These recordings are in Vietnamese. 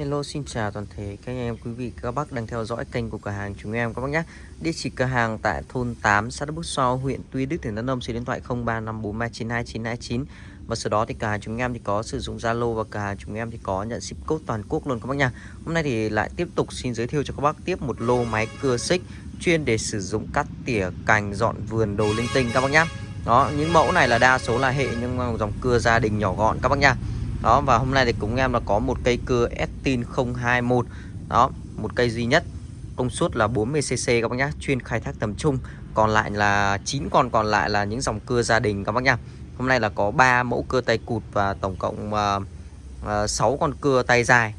Hello, xin chào toàn thể các anh em, quý vị, các bác đang theo dõi kênh của cửa hàng chúng em, các bác nhé. Địa chỉ cửa hàng tại thôn 8 xã Đức Bút So, huyện Tuy Đức, tỉnh Đắk Nông, số điện thoại 0354392929 và sau đó thì cửa hàng chúng em thì có sử dụng Zalo và cửa hàng chúng em thì có nhận ship code toàn quốc luôn, các bác nha Hôm nay thì lại tiếp tục xin giới thiệu cho các bác tiếp một lô máy cưa xích chuyên để sử dụng cắt tỉa cành, dọn vườn, đồ linh tinh, các bác nhá Đó, những mẫu này là đa số là hệ, nhưng dòng cưa gia đình nhỏ gọn, các bác nha đó và hôm nay thì cũng em là có một cây cưa Estin 021 đó một cây duy nhất công suất là 40cc các bác nhá chuyên khai thác tầm trung. Còn lại là 9 con còn lại là những dòng cưa gia đình các bác nhá. Hôm nay là có 3 mẫu cưa tay cụt và tổng cộng uh, uh, 6 con cưa tay dài.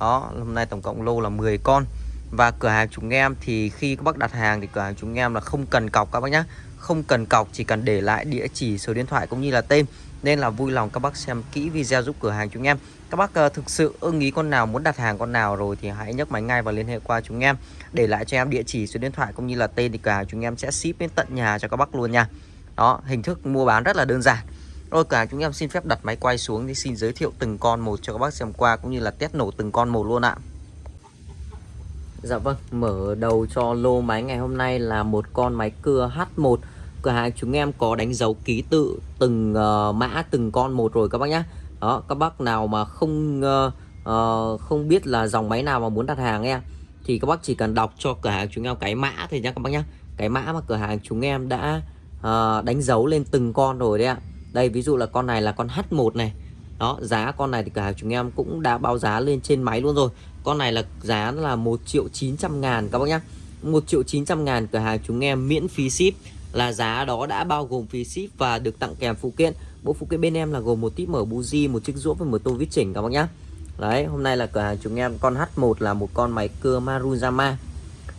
Đó hôm nay tổng cộng lô là 10 con. Và cửa hàng chúng em thì khi các bác đặt hàng thì cửa hàng chúng em là không cần cọc các bác nhá. Không cần cọc chỉ cần để lại địa chỉ số điện thoại cũng như là tên nên là vui lòng các bác xem kỹ video giúp cửa hàng chúng em. Các bác uh, thực sự ưng ý con nào muốn đặt hàng con nào rồi thì hãy nhấc máy ngay và liên hệ qua chúng em. Để lại cho em địa chỉ số điện thoại cũng như là tên thì cửa hàng chúng em sẽ ship đến tận nhà cho các bác luôn nha. Đó hình thức mua bán rất là đơn giản. Rồi cả chúng em xin phép đặt máy quay xuống thì xin giới thiệu từng con một cho các bác xem qua cũng như là test nổ từng con một luôn ạ. Dạ vâng, mở đầu cho lô máy ngày hôm nay là một con máy cưa H1 cửa hàng chúng em có đánh dấu ký tự từng uh, mã từng con một rồi các bác nhé đó các bác nào mà không uh, uh, không biết là dòng máy nào mà muốn đặt hàng em thì các bác chỉ cần đọc cho cửa hàng chúng em cái mã thôi nhá các bác nhá. Cái mã mà cửa hàng chúng em đã uh, đánh dấu lên từng con rồi đấy ạ. Đây ví dụ là con này là con H1 này. Đó giá con này thì cửa hàng chúng em cũng đã báo giá lên trên máy luôn rồi. Con này là giá là 1 triệu 900 ngàn các bác nhá. 1 triệu 900 ngàn cửa hàng chúng em miễn phí ship là giá đó đã bao gồm phí ship và được tặng kèm phụ kiện. Bộ phụ kiện bên em là gồm một tip mở buji một chiếc rũa và một tô vít chỉnh các bác nhá. Đấy hôm nay là cửa hàng chúng em. Con H1 là một con máy cưa Maruyama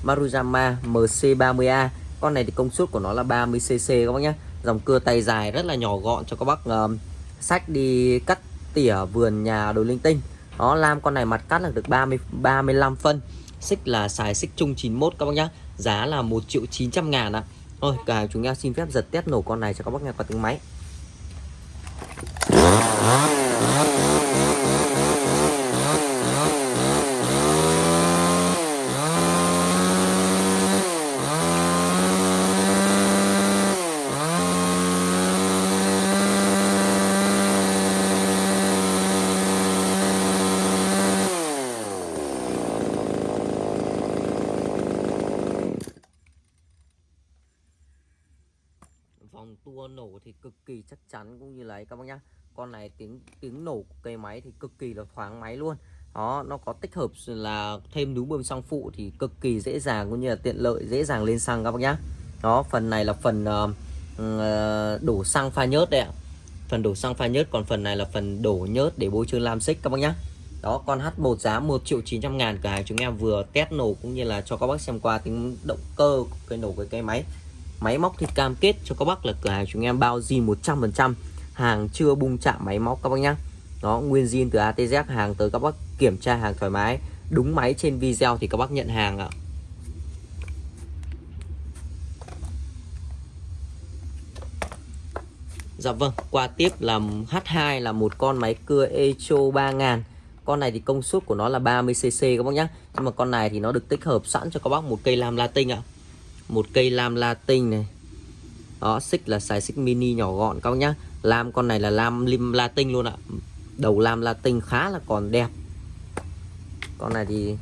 Maruyama MC30A con này thì công suất của nó là 30cc các bác nhá. Dòng cưa tay dài rất là nhỏ gọn cho các bác uh, sách đi cắt tỉa vườn nhà đồ linh tinh. Đó lam con này mặt cắt là được 30 35 phân. Xích là xài xích chung 91 các bác nhá. Giá là 1 triệu 900 ngàn ạ. Thôi, cả chúng em xin phép giật test nổ con này cho các bác nghe qua tiếng máy vòng tua nổ thì cực kỳ chắc chắn cũng như là các bác nhá. Con này tiếng tiếng nổ của cây máy thì cực kỳ là thoáng máy luôn. Đó nó có tích hợp là thêm núm bơm xăng phụ thì cực kỳ dễ dàng cũng như là tiện lợi dễ dàng lên xăng các bác nhá. Đó phần này là phần uh, đổ xăng pha nhớt đấy ạ. Phần đổ xăng pha nhớt còn phần này là phần đổ nhớt để bôi trơn lam xích các bác nhá. Đó con H1 giá 1 triệu 900 ngàn cả chúng em vừa test nổ cũng như là cho các bác xem qua tính động cơ của cây nổ của cây máy. Máy móc thì cam kết cho các bác là cửa hàng chúng em bao zin 100% Hàng chưa bung chạm máy móc các bác nhá. Đó nguyên zin từ ATZ hàng tới các bác kiểm tra hàng thoải mái. Đúng máy trên video thì các bác nhận hàng ạ. Dạ vâng, qua tiếp là H2 là một con máy cưa Echo 3000 Con này thì công suất của nó là 30cc các bác nhé. Nhưng mà con này thì nó được tích hợp sẵn cho các bác một cây lam latin ạ một cây lam latin này. Đó, xích là xài xích mini nhỏ gọn các nhá. Lam, con này là lam lim latin luôn ạ. Đầu lam latin khá là còn đẹp. Con này thì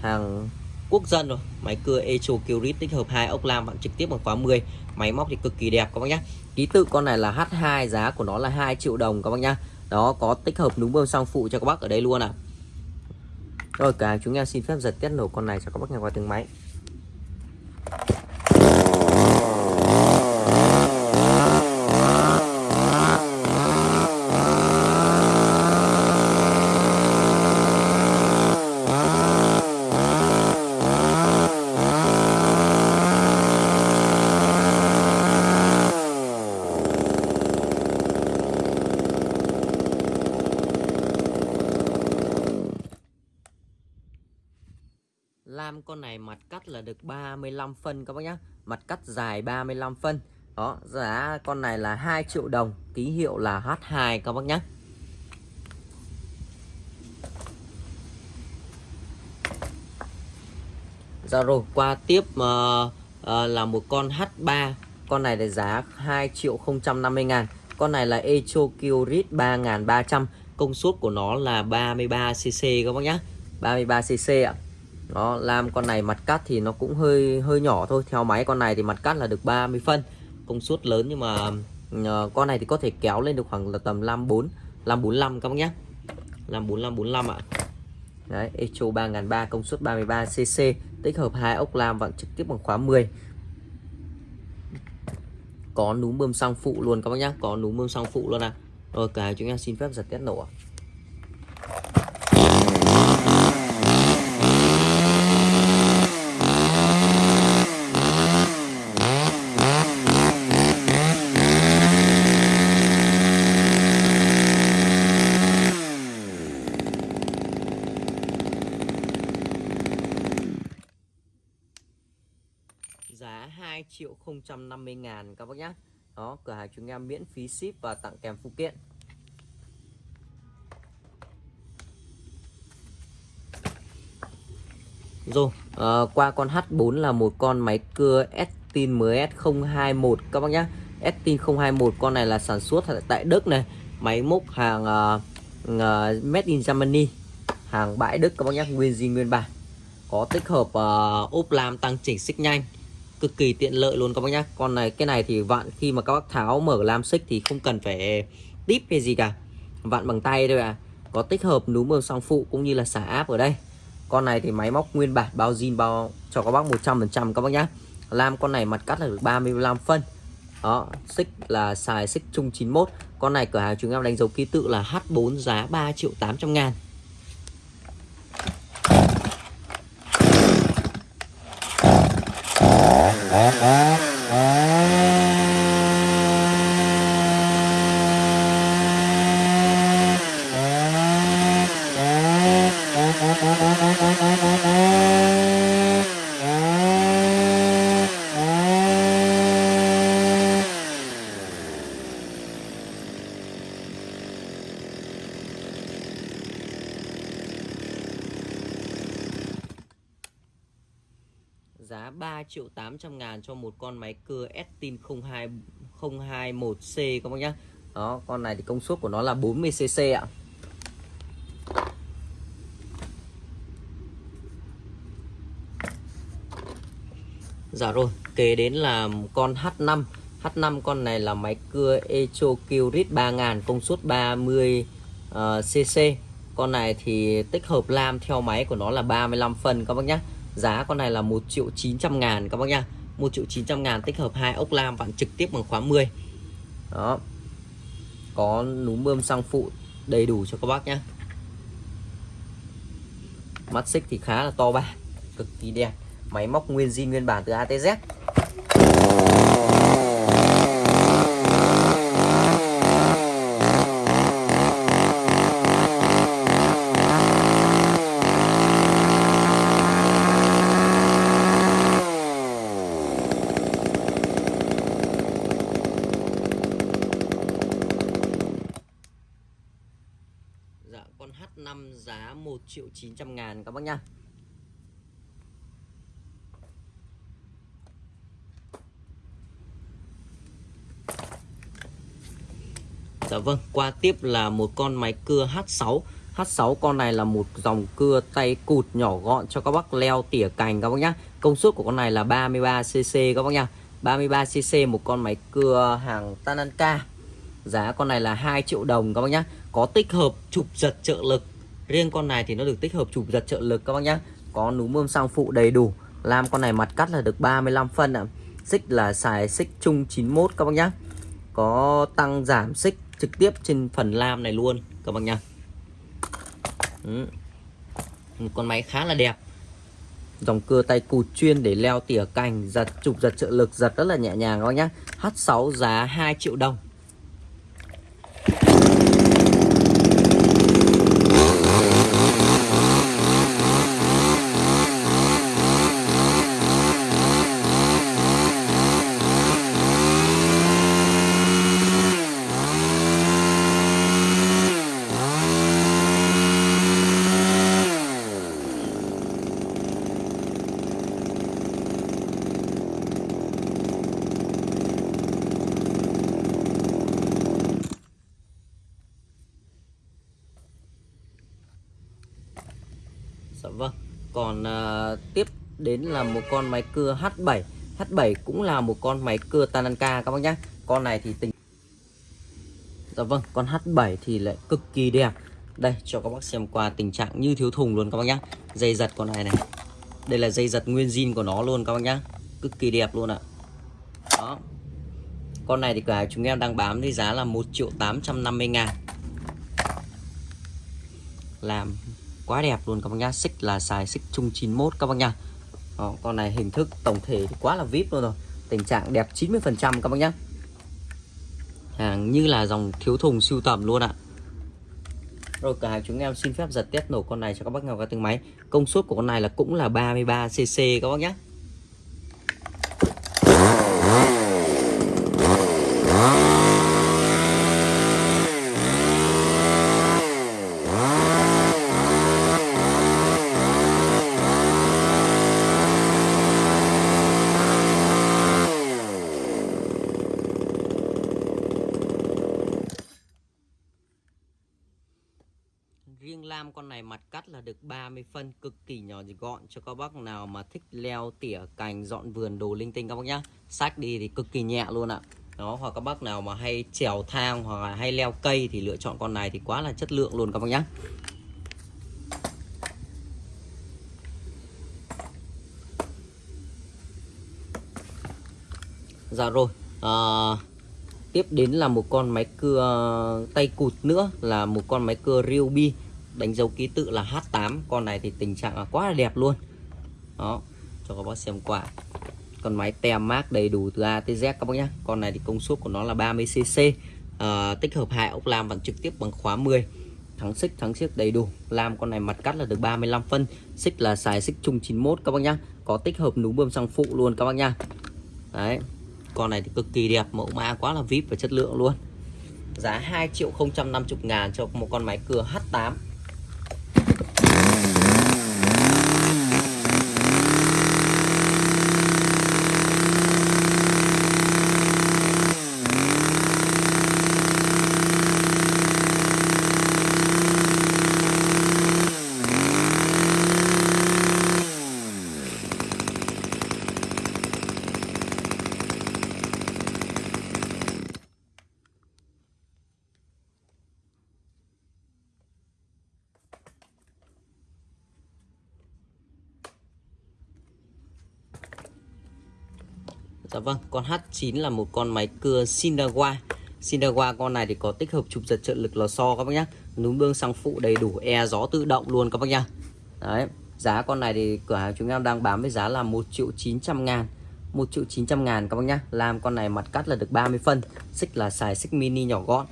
hàng quốc dân rồi. Máy cưa Echo Curit tích hợp hai ốc lam, bạn trực tiếp bằng khóa 10 máy móc thì cực kỳ đẹp các bác nhá. Ký tự con này là H2 giá của nó là 2 triệu đồng các bác nhá. Đó, có tích hợp núm bơm sang phụ cho các bác ở đây luôn ạ. À. rồi, cả chúng em xin phép giật tiết nổ con này cho các bác nghe qua từng máy. con này mặt cắt là được 35 phân các bác nhá. Mặt cắt dài 35 phân. Đó giá con này là 2 triệu đồng ký hiệu là H2 các bác nhá. Dạ rồi qua tiếp uh, uh, là một con H3 Con này là giá 2 triệu 050 ngàn. Con này là Echo Kyrit 3300 Công suất của nó là 33cc các bác nhá. 33cc ạ. Đó, làm con này mặt cắt thì nó cũng hơi hơi nhỏ thôi. Theo máy con này thì mặt cắt là được 30 phân. Công suất lớn nhưng mà uh, con này thì có thể kéo lên được khoảng là tầm 54 545 các bác nhé. 54545 ạ. Đấy, Echo 3003 công suất 33cc tích hợp hai ốc lam vặn trực tiếp bằng khóa 10 có núm bơm xăng phụ luôn các bác nhé có núm bơm xăng phụ luôn à rồi cả chúng em xin phép giật test nổ à. 450 ngàn các bác nhé đó cửa hàng chúng em miễn phí ship và tặng kèm phụ kiện. Rồi à, qua con H4 là một con máy cưa Estin MS021 các bác nhé Estin 021 con này là sản xuất tại Đức này. Máy móc hàng uh, uh, made in Germany hàng bãi Đức các bác nhé nguyên gì nguyên bản. Có tích hợp uh, ốp lam tăng chỉnh xích nhanh cực kỳ tiện lợi luôn các bác nhá. Con này, cái này thì vặn khi mà các bác tháo mở lam xích thì không cần phải tip hay gì cả. Vặn bằng tay thôi à có tích hợp núm bơm song phụ cũng như là xả áp ở đây. Con này thì máy móc nguyên bản bao zin bao cho các bác 100% các bác nhá. Lam con này mặt cắt là được 35 phân. Đó, xích là xài xích chung 91 con này cửa hàng chúng em đánh dấu ký tự là H4 giá 3 triệu 800 ngàn. Triệu 800 ngàn cho một con máy cưa Estin 02 021C các bác nhá. Đó con này thì công suất của nó là 40cc ạ. Dạ rồi, kế đến là con H5 H5 con này là máy cưa Echo Kyrit 3000 công suất 30 uh, cc Con này thì tích hợp lam theo máy của nó là 35 phân các bác nhé Giá con này là 1 triệu 900 ngàn các bác nha 1 triệu 900 ngàn tích hợp hai ốc lam bạn trực tiếp bằng khóa 10 Đó. Có núm bơm xăng phụ đầy đủ cho các bác nhé Mắt xích thì khá là to ba, Cực kỳ đẹp. Máy móc nguyên zin, nguyên bản từ ATZ Dạ con H5 giá 1 triệu 900 ngàn các bác nhá. Dạ vâng, qua tiếp là một con máy cưa H6 H6 con này là một dòng cưa tay cụt nhỏ gọn cho các bác leo tỉa cành các bác nhá. Công suất của con này là 33cc các bác nhá. 33cc một con máy cưa hàng Tananka. Giá con này là 2 triệu đồng các bác nhá. Có tích hợp chụp giật trợ lực Riêng con này thì nó được tích hợp chụp giật trợ lực các bác nhá. Có núm bơm xăng phụ đầy đủ. Làm con này mặt cắt là được 35 phân ạ. Xích là xài xích chung 91 các bác nhá. Có tăng giảm xích trực tiếp trên phần lam này luôn các bác nhá. Ừ. Một con máy khá là đẹp. Dòng cưa tay cụt chuyên để leo tỉa cành, Giật chụp giật trợ lực, giật rất là nhẹ nhàng các bác nhá. H6 giá 2 triệu đồng. Đến là một con máy cưa H7 H7 cũng là một con máy cưa Tananka các bác nhé Con này thì tình Dạ vâng con H7 thì lại cực kỳ đẹp. Đây, cho các bác xem qua tình trạng như thiếu thùng luôn các bác nhé Dây giật con này này. Đây là dây giật nguyên zin của nó luôn các bác nhé Cực kỳ đẹp luôn ạ. Đó. Con này thì cả chúng em đang bám với giá là 1 triệu 850 ngàn. Làm quá đẹp luôn các bác nhá. Xích là xài xích chung 91 các bác nhá. Đó, con này hình thức tổng thể thì quá là vip luôn rồi. Tình trạng đẹp 90 phần trăm các bác nhá. Hàng như là dòng thiếu thùng siêu tầm luôn ạ. Rồi cả chúng em xin phép giật test nổ con này cho các bác nghe qua từng máy. Công suất của con này là cũng là 33 cc các bác nhé Riêng lam con này mặt cắt là được 30 phân cực kỳ nhỏ gọn cho các bác nào mà thích leo tỉa cành dọn vườn đồ linh tinh các bác nhá. Sách đi thì cực kỳ nhẹ luôn ạ. Đó hoặc các bác nào mà hay trèo thang hoặc là hay leo cây thì lựa chọn con này thì quá là chất lượng luôn các bác nhá. Dạ rồi. À, tiếp đến là một con máy cưa tay cụt nữa là một con máy cưa Ryobi đánh dấu ký tự là H8 con này thì tình trạng là quá là đẹp luôn. Đó cho các bác xem qua. Con máy tem mát đầy đủ từ A tới Z các bác nhé con này thì công suất của nó là 30cc à, ờ, tích hợp hai ốc lam bằng trực tiếp bằng khóa 10 thắng xích thắng xiếc đầy đủ. Lam con này mặt cắt là được 35 phân. Xích là xài xích chung 91 các bác nhá. Có tích hợp núm bơm xăng phụ luôn các bác nhá. Đấy con này thì cực kỳ đẹp mẫu mã quá là vip và chất lượng luôn. Giá 2 triệu 050 ngàn cho một con máy cưa H8 Dạ vâng, con H9 là một con máy cưa Sinawa. Sinawa con này thì có tích hợp chụp giật trợ lực lò xo các bác nhá. Núm bương xăng phụ đầy đủ e gió tự động luôn các bác nhá. Đấy, giá con này thì cửa hàng chúng em đang bán với giá là 1 triệu 900 ngàn 1 triệu 900 ngàn các bác nhá. Làm con này mặt cắt là được 30 phân, xích là xài xích mini nhỏ gọn.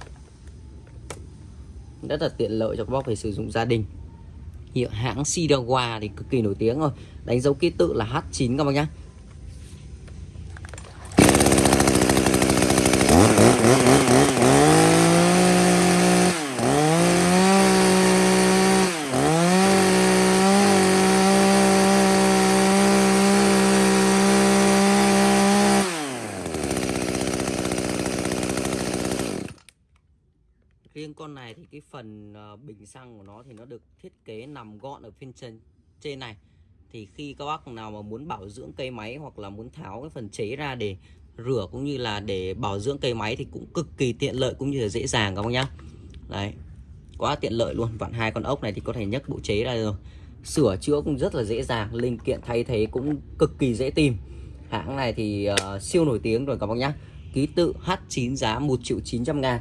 Rất là tiện lợi cho các bác phải sử dụng gia đình. Hiệu hãng Sinawa thì cực kỳ nổi tiếng rồi. Đánh dấu ký tự là H9 các bác nhá riêng con này thì cái phần ờ, bình xăng của nó thì nó được thiết kế nằm gọn ở phiên trên trên này. Thì khi các bác nào mà muốn bảo dưỡng cây máy hoặc là muốn tháo cái phần chế ra để rửa cũng như là để bảo dưỡng cây máy thì cũng cực kỳ tiện lợi cũng như là dễ dàng các bác nhá. Đấy quá tiện lợi luôn. Vặn hai con ốc này thì có thể nhấc bộ chế ra rồi sửa chữa cũng rất là dễ dàng linh kiện thay thế cũng cực kỳ dễ tìm. Hãng này thì uh, siêu nổi tiếng rồi các bác nhá. Ký tự H9 giá 1 triệu 900 ngàn.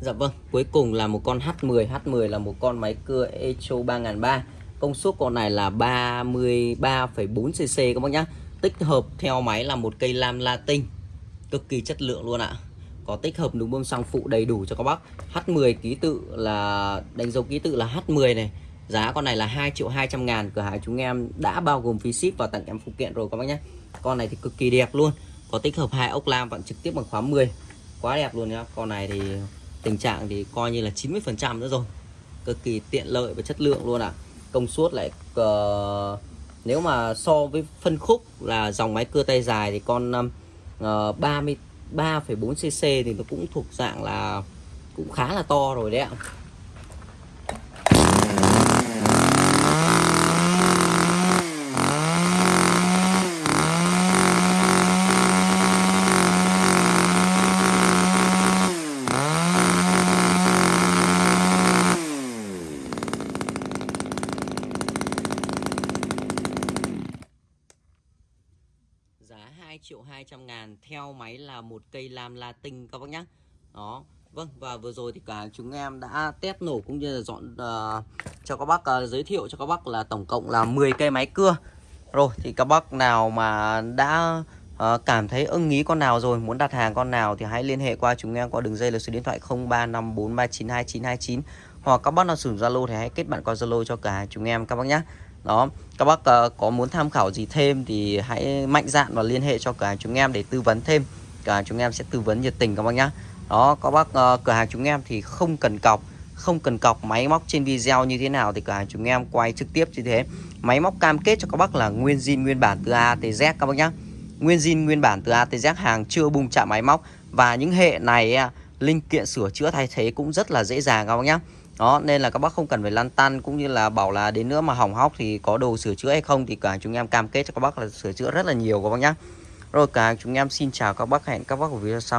Dạ vâng, cuối cùng là một con H10 H10 là một con máy cưa Echo 3003 Công suất con này là 33,4cc các bác nhá. Tích hợp theo máy là một cây lam latin. Cực kỳ chất lượng luôn ạ. Có tích hợp núm bơm xăng phụ đầy đủ cho các bác. H10 ký tự là đánh dấu ký tự là H10 này. Giá con này là 2 triệu 200 ngàn. Cửa hàng chúng em đã bao gồm phí ship và tặng em phụ kiện rồi các bác nhé Con này thì cực kỳ đẹp luôn. Có tích hợp hai ốc lam vẫn trực tiếp bằng khóa 10 Quá đẹp luôn nhá. Con này thì tình trạng thì coi như là 90% nữa rồi cực kỳ tiện lợi và chất lượng luôn ạ à. công suất lại uh, nếu mà so với phân khúc là dòng máy cưa tay dài thì con uh, ờ, 33,4cc thì nó cũng thuộc dạng là cũng khá là to rồi đấy ạ 200 ngàn theo máy là một cây lam latin các bác nhé đó vâng và vừa rồi thì cả chúng em đã test nổ cũng như là dọn uh, cho các bác uh, giới thiệu cho các bác là tổng cộng là 10 cây máy cưa. Rồi thì các bác nào mà đã uh, cảm thấy ưng ý con nào rồi muốn đặt hàng con nào thì hãy liên hệ qua chúng em qua đường dây là số điện thoại 0354392929 hoặc các bác nào sử dụng Zalo thì hãy kết bạn qua Zalo cho cả chúng em các bác nhé đó. Các bác uh, có muốn tham khảo gì thêm thì hãy mạnh dạn và liên hệ cho cửa hàng chúng em để tư vấn thêm. Cửa hàng chúng em sẽ tư vấn nhiệt tình các bác nhé đó các bác uh, cửa hàng chúng em thì không cần cọc không cần cọc máy móc trên video như thế nào thì cửa hàng chúng em quay trực tiếp như thế. Máy móc cam kết cho các bác là nguyên zin nguyên bản từ A tới Z các bác nhé nguyên zin nguyên bản từ A tới Z hàng chưa bung chạm máy móc. Và những hệ này à, linh kiện sửa chữa thay thế cũng rất là dễ dàng các bác nhé đó, nên là các bác không cần phải lăn tăn cũng như là bảo là đến nữa mà hỏng hóc thì có đồ sửa chữa hay không thì cả chúng em cam kết cho các bác là sửa chữa rất là nhiều các bác nhé rồi cả chúng em xin chào các bác, hẹn các bác ở video sau.